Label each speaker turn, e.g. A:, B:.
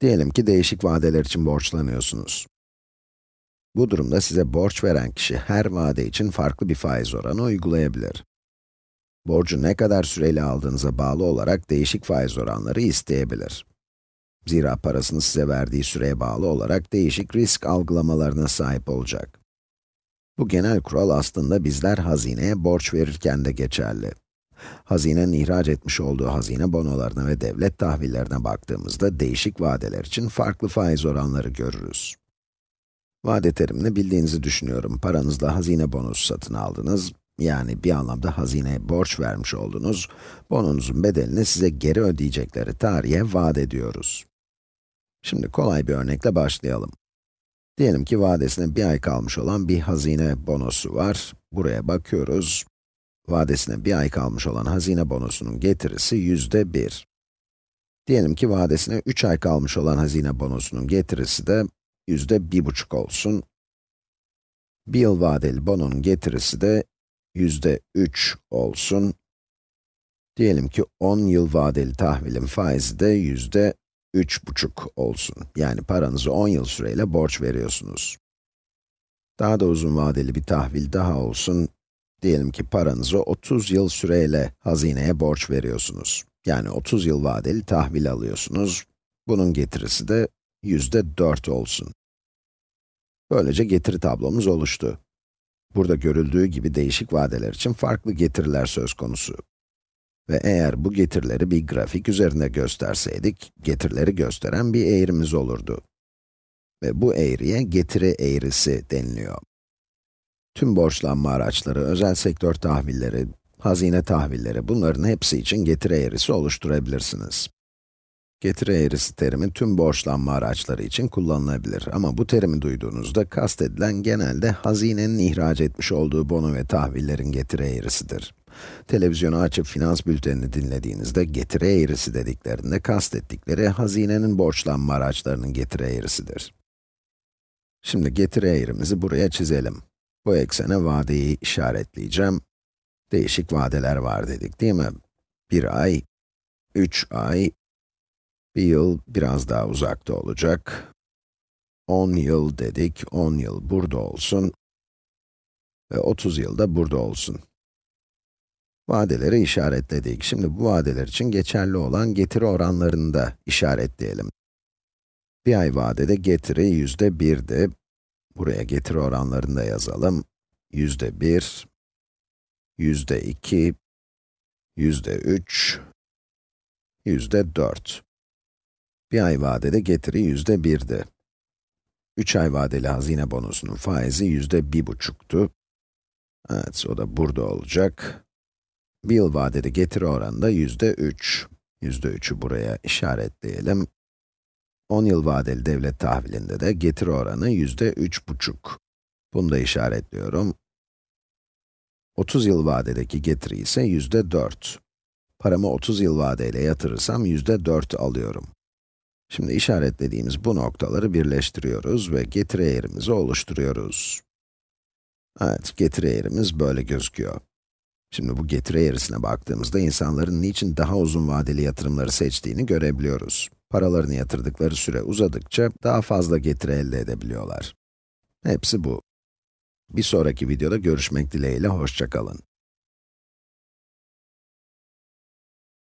A: Diyelim ki değişik vadeler için borçlanıyorsunuz. Bu durumda size borç veren kişi her vade için farklı bir faiz oranı uygulayabilir. Borcu ne kadar süreyle aldığınıza bağlı olarak değişik faiz oranları isteyebilir. Zira parasını size verdiği süreye bağlı olarak değişik risk algılamalarına sahip olacak. Bu genel kural aslında bizler hazineye borç verirken de geçerli. Hazinenin ihraç etmiş olduğu hazine bonolarına ve devlet tahvillerine baktığımızda değişik vadeler için farklı faiz oranları görürüz. Vade terimini bildiğinizi düşünüyorum. Paranızla hazine bonosu satın aldınız. Yani bir anlamda hazineye borç vermiş oldunuz. Bononuzun bedelini size geri ödeyecekleri tarihe vaat ediyoruz. Şimdi kolay bir örnekle başlayalım. Diyelim ki vadesine bir ay kalmış olan bir hazine bonosu var. Buraya bakıyoruz. Vadesine bir ay kalmış olan hazine bonosunun getirisi yüzde bir. Diyelim ki vadesine 3 ay kalmış olan hazine bonosunun getirisi de yüzde bir buçuk olsun. Bir yıl vadeli bononun getirisi de yüzde üç olsun. Diyelim ki 10 yıl vadeli tahvilin faizi de yüzde üç buçuk olsun. Yani paranızı 10 yıl süreyle borç veriyorsunuz. Daha da uzun vadeli bir tahvil daha olsun. Diyelim ki paranızı 30 yıl süreyle hazineye borç veriyorsunuz. Yani 30 yıl vadeli tahvil alıyorsunuz. Bunun getirisi de yüzde 4 olsun. Böylece getiri tablomuz oluştu. Burada görüldüğü gibi değişik vadeler için farklı getiriler söz konusu. Ve eğer bu getirileri bir grafik üzerinde gösterseydik, getirileri gösteren bir eğrimiz olurdu. Ve bu eğriye getiri eğrisi deniliyor. Tüm borçlanma araçları, özel sektör tahvilleri, hazine tahvilleri, bunların hepsi için getiri eğrisi oluşturabilirsiniz. Getiri eğrisi terimi tüm borçlanma araçları için kullanılabilir ama bu terimi duyduğunuzda kastedilen genelde hazinenin ihraç etmiş olduğu bono ve tahvillerin getiri eğrisidir. Televizyonu açıp finans bültenini dinlediğinizde getiri eğrisi dediklerinde kastettikleri hazinenin borçlanma araçlarının getiri eğrisidir. Şimdi getiri eğrimizi buraya çizelim. Bu eksene vadeyi işaretleyeceğim. Değişik vadeler var dedik değil mi? Bir ay, üç ay, bir yıl biraz daha uzakta olacak. 10 yıl dedik, 10 yıl burada olsun. Ve 30 yıl da burada olsun. Vadeleri işaretledik. Şimdi bu vadeler için geçerli olan getiri oranlarını da işaretleyelim. Bir ay vadede getiri yüzde birdi. Buraya getiri oranlarını da yazalım. Yüzde bir, yüzde iki, yüzde üç, yüzde dört. Bir ay vadede getiri yüzde birdi. Üç ay vadeli hazine bonusunun faizi yüzde bir buçuktu. Evet, o da burada olacak. Bir yıl vadeli getiri oranı da yüzde üç. Yüzde üçü buraya işaretleyelim. 10 yıl vadeli devlet tahvilinde de getiri oranı yüzde üç buçuk. Bunu da işaretliyorum. 30 yıl vadedeki getiri ise yüzde dört. Paramı 30 yıl vadeyle yatırırsam yüzde dört alıyorum. Şimdi işaretlediğimiz bu noktaları birleştiriyoruz ve getiri eğrimizi oluşturuyoruz. Evet, getiri eğrimiz böyle gözüküyor. Şimdi bu getiri eğrisine baktığımızda insanların niçin daha uzun vadeli yatırımları seçtiğini görebiliyoruz. Paralarını yatırdıkları süre uzadıkça daha fazla getiri elde edebiliyorlar. Hepsi bu. Bir sonraki videoda görüşmek dileğiyle, hoşçakalın.